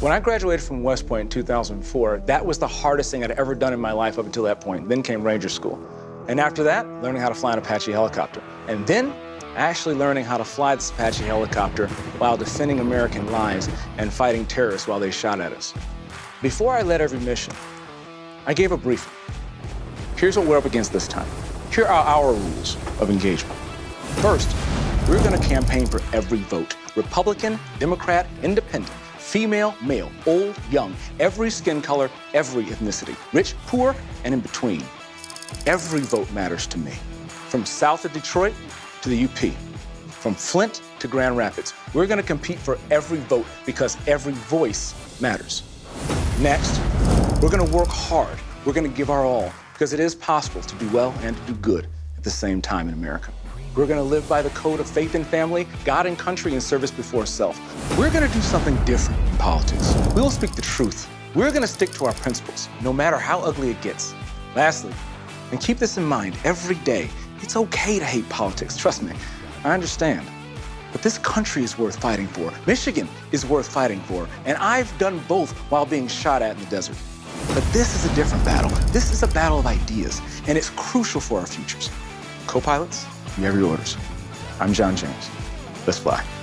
When I graduated from West Point in 2004, that was the hardest thing I'd ever done in my life up until that point. Then came Ranger School. And after that, learning how to fly an Apache helicopter. And then actually learning how to fly this Apache helicopter while defending American lives and fighting terrorists while they shot at us. Before I led every mission, I gave a briefing. Here's what we're up against this time. Here are our rules of engagement. First, we're going to campaign for every vote Republican, Democrat, Independent, female, male, old, young, every skin color, every ethnicity, rich, poor, and in between. Every vote matters to me. From south of Detroit to the UP, from Flint to Grand Rapids. We're going to compete for every vote because every voice matters. Next, we're going to work hard. We're going to give our all because it is possible to do well and to do good at the same time in America. We're going to live by the code of faith and family, God and country, and service before self. We're going to do something different in politics. We will speak the truth. We're going to stick to our principles, no matter how ugly it gets. Lastly, and keep this in mind every day, it's okay to hate politics. Trust me, I understand. But this country is worth fighting for. Michigan is worth fighting for. And I've done both while being shot at in the desert. But this is a different battle. This is a battle of ideas, and it's crucial for our futures. Co-pilots, you have your orders. I'm John James. Let's fly.